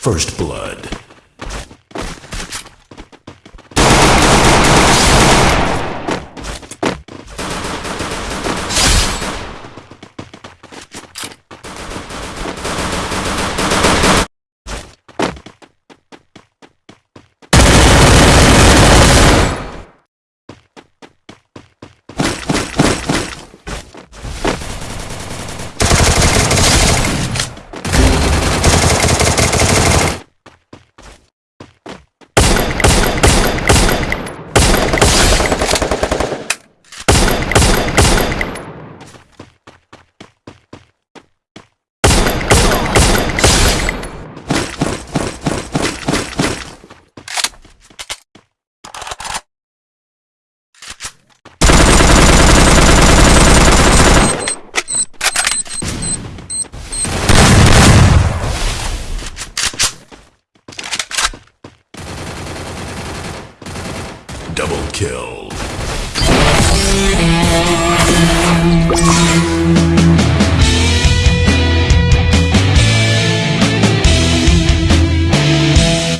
First Blood. Double kill.